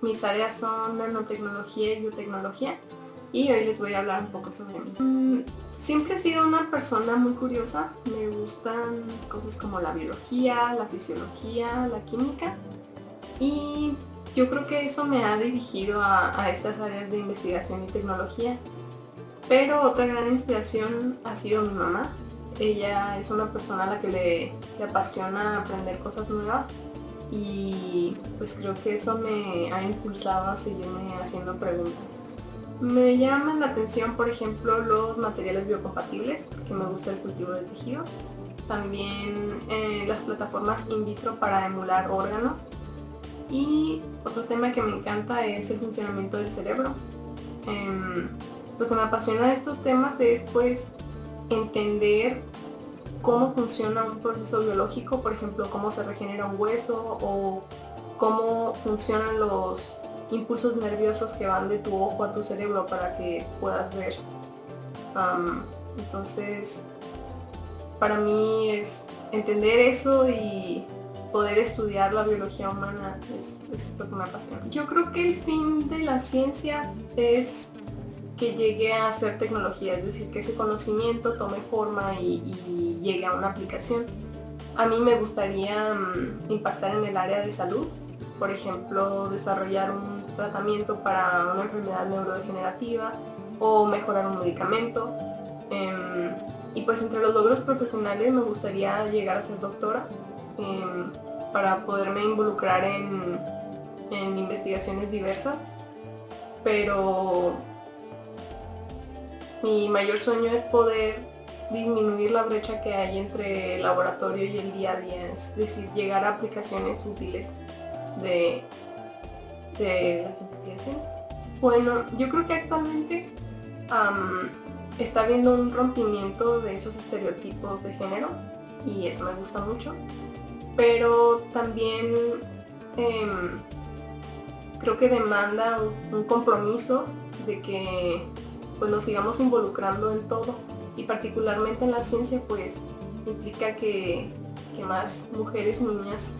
Mis áreas son nanotecnología y biotecnología y hoy les voy a hablar un poco sobre mí. Mm, siempre he sido una persona muy curiosa, me gustan cosas como la biología, la fisiología, la química y yo creo que eso me ha dirigido a, estas áreas de investigación y tecnología. Pero otra gran inspiración ha sido mi mamá. Ella es una persona a la que le, le apasiona aprender cosas nuevas y pues creo que eso me ha impulsado a seguirme haciendo preguntas. Me llaman la atención, por ejemplo, los materiales biocompatibles, porque me gusta el cultivo de tejidos. También eh, las plataformas in vitro para emular órganos. Y otro tema que me encanta es el funcionamiento del cerebro. Em, lo que me apasiona de estos temas es pues entender cómo funciona un proceso biológico, por ejemplo, cómo se regenera un hueso o cómo funcionan los impulsos nerviosos que van de tu ojo a tu cerebro para que puedas ver. entonces, para mí es entender eso y poder estudiar la biología humana es, es, lo que me apasiona. Yo creo que el fin de la ciencia es que llegue a ser tecnología, es decir, que ese conocimiento tome forma y, llegue a una aplicación. A mí me gustaría mm, impactar en el área de salud, por ejemplo, desarrollar un tratamiento para una enfermedad neurodegenerativa o mejorar un medicamento. Em, y pues entre los logros profesionales me gustaría llegar a ser doctora em, para poderme involucrar en investigaciones diversas. Pero mi mayor sueño es poder disminuir la brecha que hay entre el laboratorio y el día a día, es decir, llegar a aplicaciones útiles de, las investigaciones. Bueno, yo creo que actualmente está habiendo un rompimiento de esos estereotipos de género y eso me gusta mucho, pero también em, creo que demanda un compromiso de que pues nos sigamos involucrando en todo y particularmente en la ciencia pues implica que, más mujeres niñas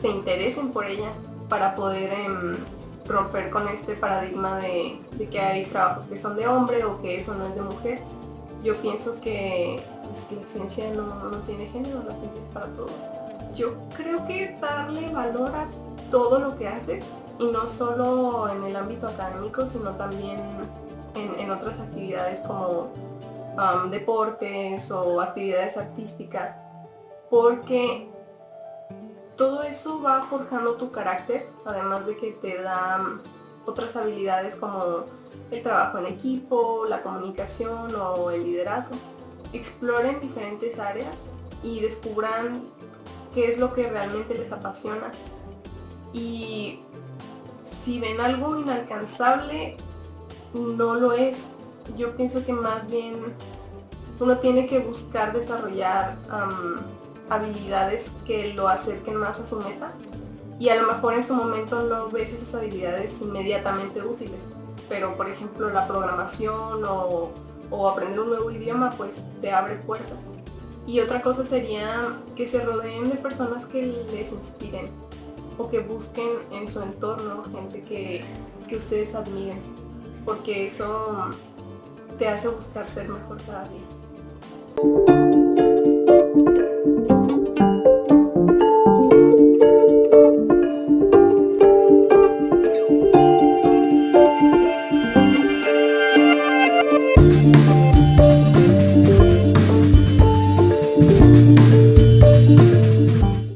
se interesen por ella para poder em, romper con este paradigma de, que hay trabajos que son de hombre o que eso no es de mujer. Yo pienso que pues, la ciencia no, no tiene género, la ciencia es para todos. Yo creo que darle valor a todo lo que haces y no solo en el ámbito académico, sino también en, otras actividades como um, deportes o actividades artísticas, porque todo eso va forjando tu carácter, además de que te da otras habilidades como el trabajo en equipo, la comunicación o el liderazgo. Exploren diferentes áreas y descubran qué es lo que realmente les apasiona. Y si ven algo inalcanzable, no lo es. Yo pienso que más bien uno tiene que buscar desarrollar habilidades que lo acerquen más a su meta y a lo mejor en su momento no ves esas habilidades inmediatamente útiles, pero por ejemplo la programación o, o aprender un nuevo idioma pues te abre puertas. Y otra cosa sería que se rodeen de personas que les inspiren o que busquen en su entorno gente que, que ustedes admiren porque eso te hace buscar ser mejor cada día.